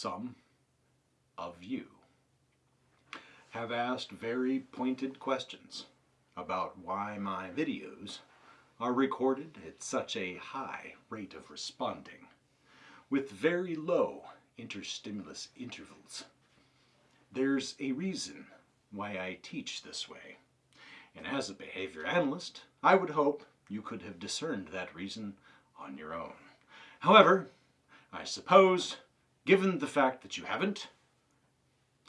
some of you have asked very pointed questions about why my videos are recorded at such a high rate of responding with very low interstimulus intervals. There's a reason why I teach this way, and as a behavior analyst, I would hope you could have discerned that reason on your own. However, I suppose given the fact that you haven't,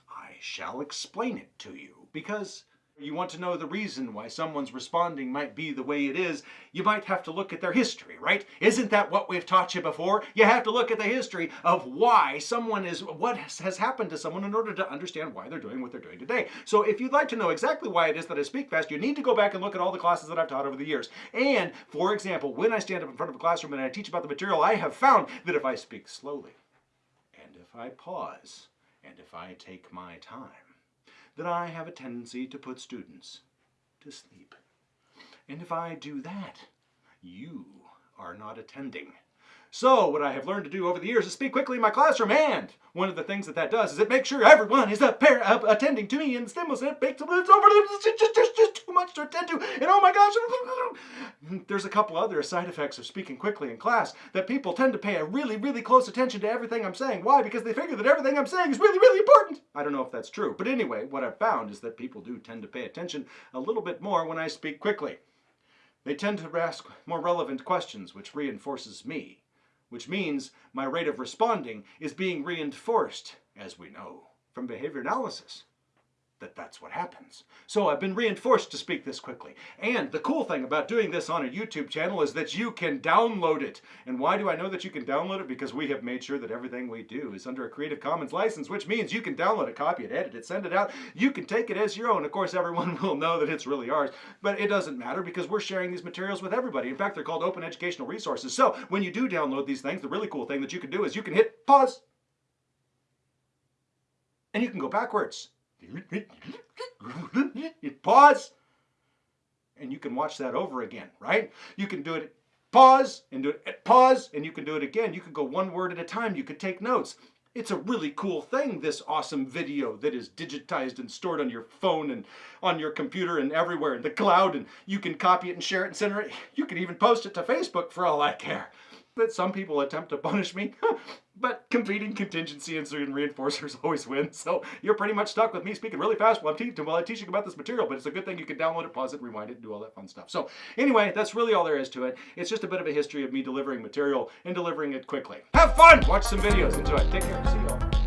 I shall explain it to you, because you want to know the reason why someone's responding might be the way it is, you might have to look at their history, right? Isn't that what we've taught you before? You have to look at the history of why someone is, what has happened to someone in order to understand why they're doing what they're doing today. So if you'd like to know exactly why it is that I speak fast, you need to go back and look at all the classes that I've taught over the years. And, for example, when I stand up in front of a classroom and I teach about the material, I have found that if I speak slowly, if I pause, and if I take my time, that I have a tendency to put students to sleep. And if I do that, you are not attending. So what I have learned to do over the years is speak quickly in my classroom and one of the things that that does is it makes sure everyone is uh, attending to me and stimulus and it makes it's over much to attend to and oh my gosh there's a couple other side effects of speaking quickly in class that people tend to pay a really really close attention to everything I'm saying. Why? Because they figure that everything I'm saying is really really important. I don't know if that's true but anyway what I've found is that people do tend to pay attention a little bit more when I speak quickly. They tend to ask more relevant questions which reinforces me which means my rate of responding is being reinforced, as we know from behavior analysis that that's what happens. So I've been reinforced to speak this quickly. And the cool thing about doing this on a YouTube channel is that you can download it. And why do I know that you can download it? Because we have made sure that everything we do is under a Creative Commons license, which means you can download it, copy it, edit it, send it out. You can take it as your own. Of course, everyone will know that it's really ours, but it doesn't matter because we're sharing these materials with everybody. In fact, they're called open educational resources. So when you do download these things, the really cool thing that you can do is you can hit pause and you can go backwards. Pause, and you can watch that over again, right? You can do it pause and do it eh, pause, and you can do it again. You can go one word at a time. You could take notes. It's a really cool thing, this awesome video that is digitized and stored on your phone and on your computer and everywhere in the cloud, and you can copy it and share it and send it. You can even post it to Facebook for all I care that some people attempt to punish me, but competing contingency and certain reinforcers always win. So you're pretty much stuck with me speaking really fast while I'm teaching while I'm teaching about this material, but it's a good thing you can download it, pause it, rewind it, and do all that fun stuff. So anyway, that's really all there is to it. It's just a bit of a history of me delivering material and delivering it quickly. Have fun! Watch some videos. Enjoy. Take care. See you all.